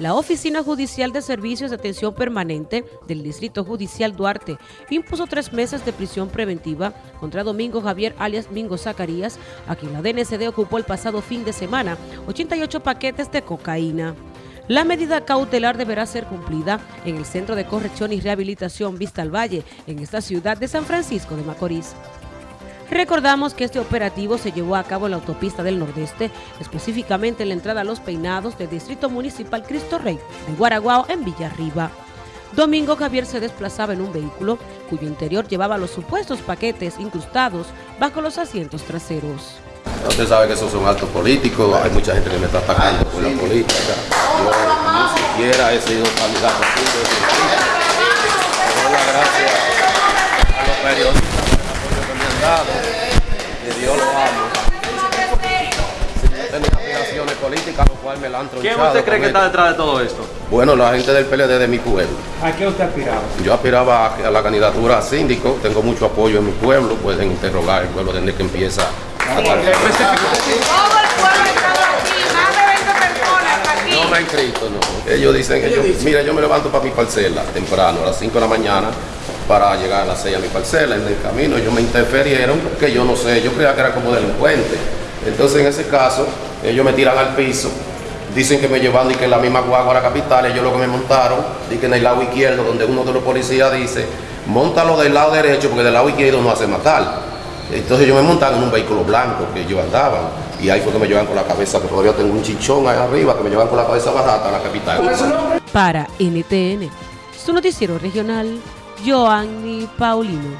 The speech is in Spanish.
La Oficina Judicial de Servicios de Atención Permanente del Distrito Judicial Duarte impuso tres meses de prisión preventiva contra Domingo Javier alias Mingo Zacarías, a quien la DNCD ocupó el pasado fin de semana 88 paquetes de cocaína. La medida cautelar deberá ser cumplida en el Centro de Corrección y Rehabilitación Vista al Valle, en esta ciudad de San Francisco de Macorís. Recordamos que este operativo se llevó a cabo en la autopista del Nordeste, específicamente en la entrada a Los Peinados del Distrito Municipal Cristo Rey de Guaraguao en Villarriba. Domingo Javier se desplazaba en un vehículo cuyo interior llevaba los supuestos paquetes incrustados bajo los asientos traseros. Usted sabe que esos son actos políticos, hay mucha gente que me está atacando por la política. Yo ni siquiera he sido candidato que Dios lo amo. Yo tenía aspiraciones políticas, lo cual me la han tronchado. ¿Quién usted cree que está detrás de todo esto? Bueno, la gente del PLD de mi pueblo. ¿A qué usted aspiraba? Yo aspiraba a, a la candidatura a síndico, tengo mucho apoyo en mi pueblo, pueden interrogar el pueblo desde que empieza a Todo el pueblo está aquí, más de 20 personas aquí. No me han inscrito, no. Ellos dicen que yo, mira, yo me levanto para mi parcela temprano, a las 5 de la mañana, para llegar a las 6 a mi parcela. En el camino ellos me interferieron porque yo no sé, yo creía que era como delincuente. Entonces en ese caso, ellos me tiran al piso, dicen que me llevan y que la misma guagua a la capital, ellos lo que me montaron, y que en el lado izquierdo, donde uno de los policías dice, montalo del lado derecho porque del lado izquierdo no hace matar. Entonces yo me montaron en un vehículo blanco que yo andaba y ahí fue que me llevan con la cabeza, que todavía tengo un chichón ahí arriba, que me llevan con la cabeza bajada a la capital. Para NTN, su noticiero regional, Joanny Paulino.